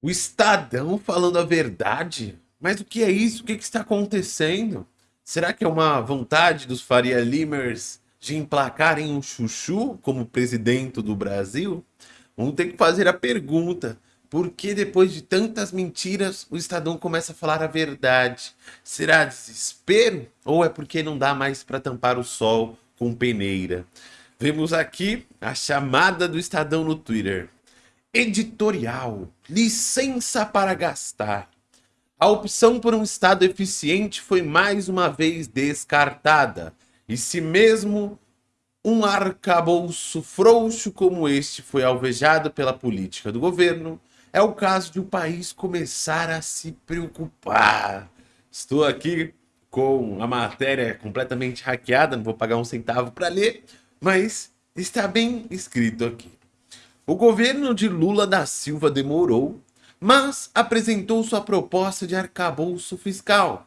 O Estadão falando a verdade? Mas o que é isso? O que, que está acontecendo? Será que é uma vontade dos Faria Limers de emplacarem um chuchu como presidente do Brasil? Vamos ter que fazer a pergunta. Por que depois de tantas mentiras o Estadão começa a falar a verdade? Será desespero? Ou é porque não dá mais para tampar o sol com peneira? Vemos aqui a chamada do Estadão no Twitter. Editorial. Licença para gastar. A opção por um Estado eficiente foi mais uma vez descartada. E se mesmo um arcabouço frouxo como este foi alvejado pela política do governo, é o caso de o país começar a se preocupar. Estou aqui com a matéria completamente hackeada, não vou pagar um centavo para ler, mas está bem escrito aqui. O governo de Lula da Silva demorou, mas apresentou sua proposta de arcabouço fiscal.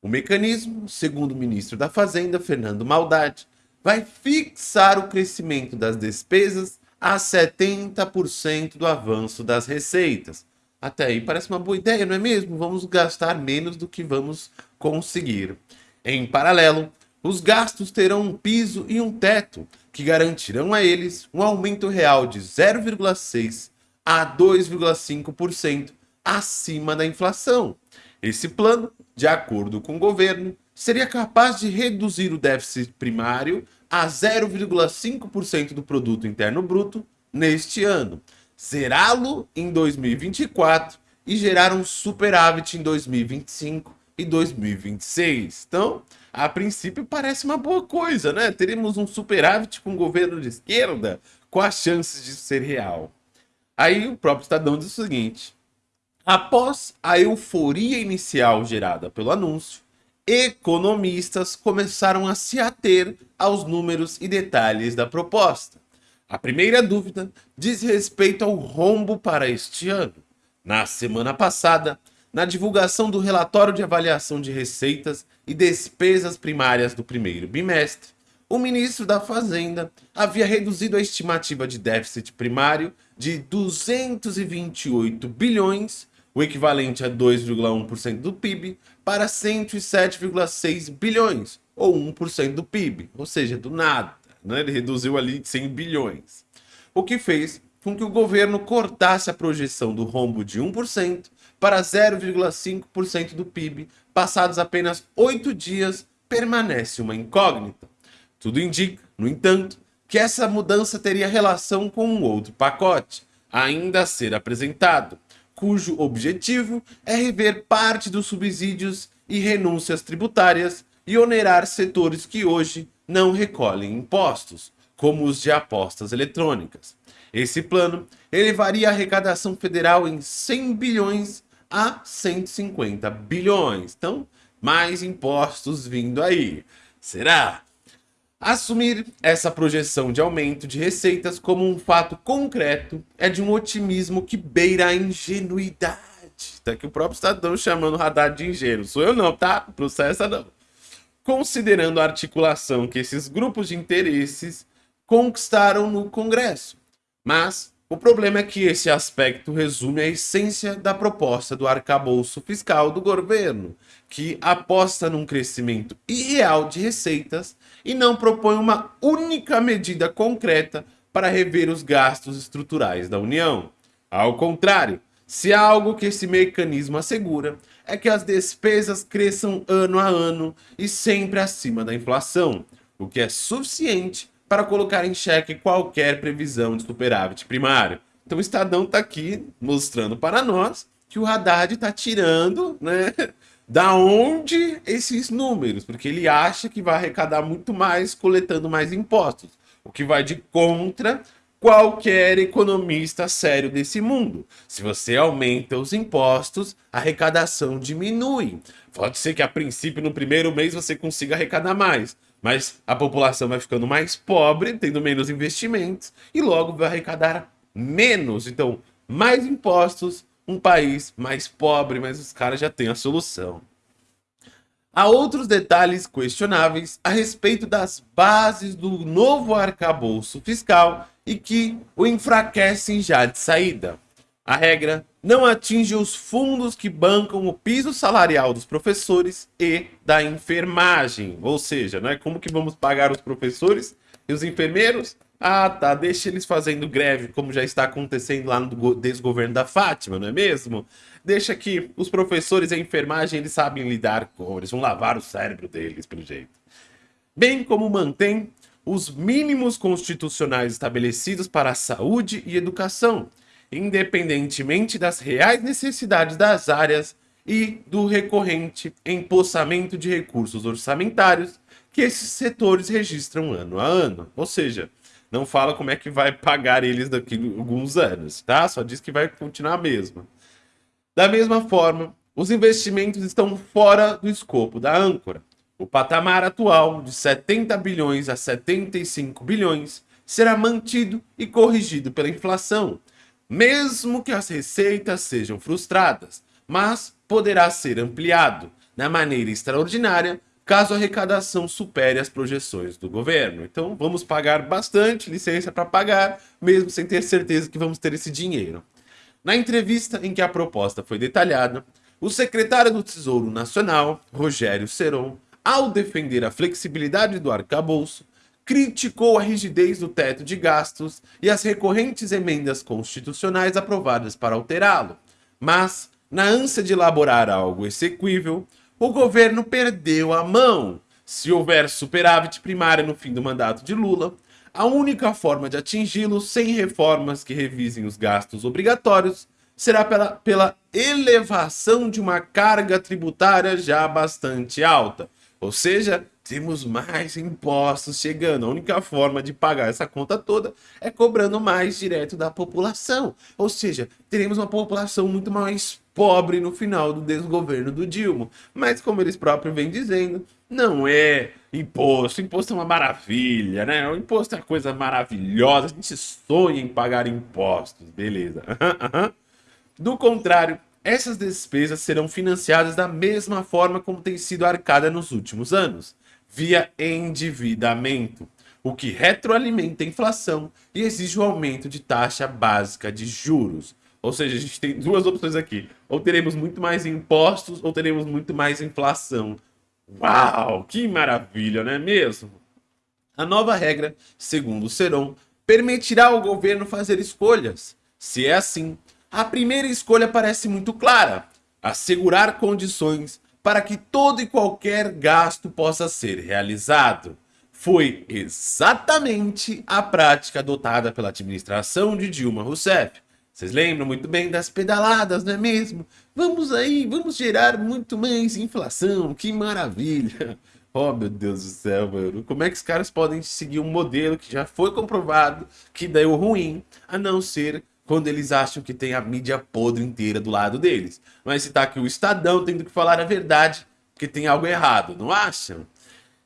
O mecanismo, segundo o ministro da Fazenda, Fernando Maldade, vai fixar o crescimento das despesas a 70% do avanço das receitas. Até aí parece uma boa ideia, não é mesmo? Vamos gastar menos do que vamos conseguir. Em paralelo, os gastos terão um piso e um teto, que garantirão a eles um aumento real de 0,6% a 2,5% acima da inflação. Esse plano, de acordo com o governo, seria capaz de reduzir o déficit primário a 0,5% do produto interno bruto neste ano, zerá-lo em 2024 e gerar um superávit em 2025 e 2026. Então, a princípio parece uma boa coisa, né? Teremos um superávit com o governo de esquerda com as chances de ser real. Aí o próprio Estadão diz o seguinte, após a euforia inicial gerada pelo anúncio, economistas começaram a se ater aos números e detalhes da proposta. A primeira dúvida diz respeito ao rombo para este ano. Na semana passada, na divulgação do relatório de avaliação de receitas e despesas primárias do primeiro bimestre, o ministro da Fazenda havia reduzido a estimativa de déficit primário de 228 bilhões, o equivalente a 2,1% do PIB, para 107,6 bilhões, ou 1% do PIB, ou seja, do nada. Né? Ele reduziu ali 100 bilhões. O que fez com que o governo cortasse a projeção do rombo de 1% para 0,5% do PIB, passados apenas oito dias, permanece uma incógnita. Tudo indica, no entanto, que essa mudança teria relação com um outro pacote, ainda a ser apresentado, cujo objetivo é rever parte dos subsídios e renúncias tributárias e onerar setores que hoje não recolhem impostos, como os de apostas eletrônicas. Esse plano elevaria a arrecadação federal em 100 bilhões a 150 bilhões. Então, mais impostos vindo aí. Será? Assumir essa projeção de aumento de receitas como um fato concreto é de um otimismo que beira a ingenuidade. Tá aqui o próprio Estadão chamando o Haddad de ingênuo. Sou eu não, tá? Processa não. Considerando a articulação que esses grupos de interesses conquistaram no Congresso. Mas o problema é que esse aspecto resume a essência da proposta do arcabouço fiscal do governo, que aposta num crescimento irreal de receitas e não propõe uma única medida concreta para rever os gastos estruturais da União. Ao contrário, se há algo que esse mecanismo assegura, é que as despesas cresçam ano a ano e sempre acima da inflação, o que é suficiente para colocar em xeque qualquer previsão de superávit primário. Então o Estadão está aqui mostrando para nós que o Haddad está tirando, né, da onde esses números, porque ele acha que vai arrecadar muito mais coletando mais impostos, o que vai de contra qualquer economista sério desse mundo. Se você aumenta os impostos, a arrecadação diminui. Pode ser que a princípio no primeiro mês você consiga arrecadar mais, mas a população vai ficando mais pobre, tendo menos investimentos e logo vai arrecadar menos. Então, mais impostos, um país mais pobre, mas os caras já têm a solução. Há outros detalhes questionáveis a respeito das bases do novo arcabouço fiscal e que o enfraquecem já de saída. A regra não atinge os fundos que bancam o piso salarial dos professores e da enfermagem. Ou seja, né, como que vamos pagar os professores e os enfermeiros? Ah, tá, deixa eles fazendo greve, como já está acontecendo lá no desgoverno da Fátima, não é mesmo? Deixa que os professores e a enfermagem, eles sabem lidar com, eles vão lavar o cérebro deles, pelo jeito. Bem como mantém os mínimos constitucionais estabelecidos para a saúde e educação, independentemente das reais necessidades das áreas e do recorrente empossamento de recursos orçamentários que esses setores registram ano a ano. Ou seja, não fala como é que vai pagar eles daqui a alguns anos, tá? Só diz que vai continuar a mesma. Da mesma forma, os investimentos estão fora do escopo da âncora. O patamar atual de 70 bilhões a 75 bilhões será mantido e corrigido pela inflação, mesmo que as receitas sejam frustradas, mas poderá ser ampliado na maneira extraordinária caso a arrecadação supere as projeções do governo. Então vamos pagar bastante licença para pagar, mesmo sem ter certeza que vamos ter esse dinheiro. Na entrevista em que a proposta foi detalhada, o secretário do Tesouro Nacional, Rogério Seron, ao defender a flexibilidade do arcabouço, criticou a rigidez do teto de gastos e as recorrentes emendas constitucionais aprovadas para alterá-lo. Mas, na ânsia de elaborar algo exequível, o governo perdeu a mão. Se houver superávit primário no fim do mandato de Lula, a única forma de atingi-lo sem reformas que revisem os gastos obrigatórios será pela, pela elevação de uma carga tributária já bastante alta. Ou seja, temos mais impostos chegando. A única forma de pagar essa conta toda é cobrando mais direto da população. Ou seja, teremos uma população muito mais pobre no final do desgoverno do Dilma. Mas como eles próprios vêm dizendo, não é imposto. Imposto é uma maravilha, né? O imposto é uma coisa maravilhosa. A gente sonha em pagar impostos, beleza. do contrário, essas despesas serão financiadas da mesma forma como tem sido arcada nos últimos anos via endividamento, o que retroalimenta a inflação e exige o aumento de taxa básica de juros. Ou seja, a gente tem duas opções aqui. Ou teremos muito mais impostos ou teremos muito mais inflação. Uau, que maravilha, não é mesmo? A nova regra, segundo Seron, permitirá ao governo fazer escolhas. Se é assim, a primeira escolha parece muito clara: assegurar condições para que todo e qualquer gasto possa ser realizado. Foi exatamente a prática adotada pela administração de Dilma Rousseff. Vocês lembram muito bem das pedaladas, não é mesmo? Vamos aí, vamos gerar muito mais inflação, que maravilha! Oh, meu Deus do céu, mano. Como é que os caras podem seguir um modelo que já foi comprovado que deu ruim, a não ser quando eles acham que tem a mídia podre inteira do lado deles. Mas se tá aqui o Estadão tendo que falar a verdade, que tem algo errado, não acham?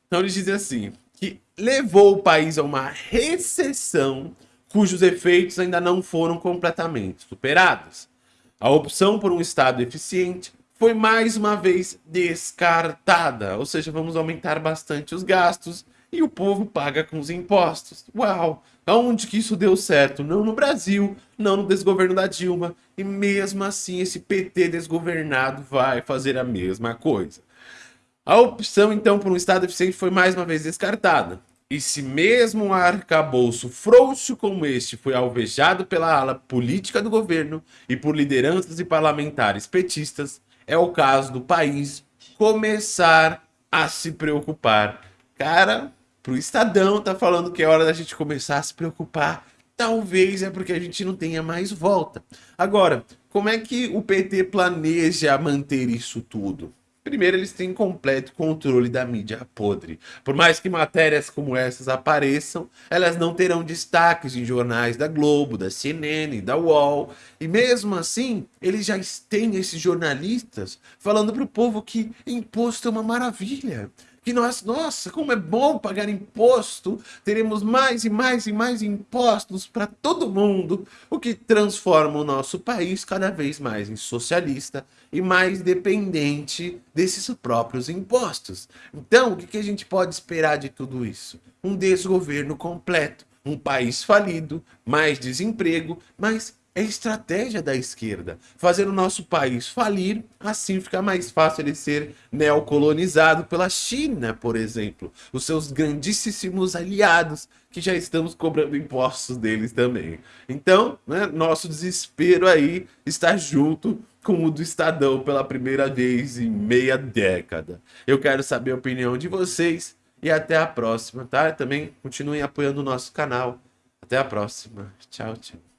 Então eles dizem assim, que levou o país a uma recessão cujos efeitos ainda não foram completamente superados. A opção por um Estado eficiente foi mais uma vez descartada, ou seja, vamos aumentar bastante os gastos e o povo paga com os impostos. Uau! Aonde que isso deu certo? Não no Brasil, não no desgoverno da Dilma. E mesmo assim, esse PT desgovernado vai fazer a mesma coisa. A opção, então, por um Estado eficiente foi mais uma vez descartada. E se mesmo um arcabouço frouxo como este foi alvejado pela ala política do governo e por lideranças e parlamentares petistas, é o caso do país começar a se preocupar. Cara, pro Estadão tá falando que é hora da gente começar a se preocupar. Talvez é porque a gente não tenha mais volta. Agora, como é que o PT planeja manter isso tudo? Primeiro, eles têm completo controle da mídia podre. Por mais que matérias como essas apareçam, elas não terão destaques em jornais da Globo, da CNN, da UOL. E mesmo assim, eles já têm esses jornalistas falando para o povo que imposto é uma maravilha que nós, nossa, como é bom pagar imposto, teremos mais e mais e mais impostos para todo mundo, o que transforma o nosso país cada vez mais em socialista e mais dependente desses próprios impostos. Então, o que, que a gente pode esperar de tudo isso? Um desgoverno completo, um país falido, mais desemprego, mas é estratégia da esquerda, fazer o nosso país falir, assim fica mais fácil ele ser neocolonizado pela China, por exemplo, os seus grandíssimos aliados, que já estamos cobrando impostos deles também. Então, né, nosso desespero aí está junto com o do Estadão pela primeira vez em meia década. Eu quero saber a opinião de vocês e até a próxima, tá? Também continuem apoiando o nosso canal. Até a próxima. Tchau, tchau.